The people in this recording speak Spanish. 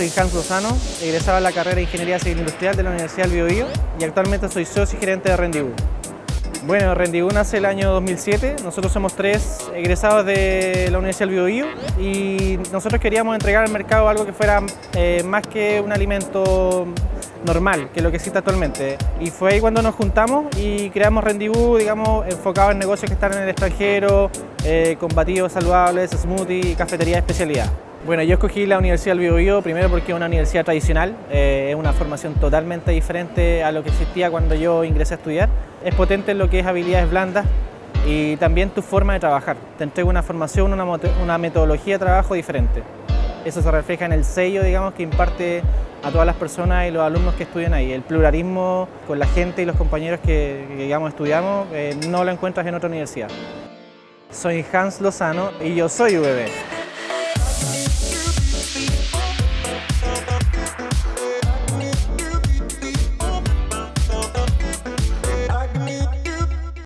soy Hans Lozano, egresado de la carrera de Ingeniería Civil Industrial de la Universidad del Biobío y actualmente soy socio y gerente de Rendibú. Bueno, Rendibú nace el año 2007, nosotros somos tres egresados de la Universidad del Biobío y nosotros queríamos entregar al mercado algo que fuera eh, más que un alimento normal, que lo que existe actualmente. Y fue ahí cuando nos juntamos y creamos Rendibú, digamos, enfocado en negocios que están en el extranjero, eh, con batidos saludables, smoothie y cafetería de especialidad. Bueno, yo escogí la Universidad del Biobío primero porque es una universidad tradicional, eh, es una formación totalmente diferente a lo que existía cuando yo ingresé a estudiar. Es potente en lo que es habilidades blandas y también tu forma de trabajar. Te entrega una formación, una, metodología de trabajo diferente. Eso se refleja en el sello, digamos, que imparte a todas las personas y los alumnos que estudian ahí. El pluralismo con la gente y los compañeros que, digamos, estudiamos eh, no lo encuentras en otra universidad. Soy Hans Lozano y yo soy UBB.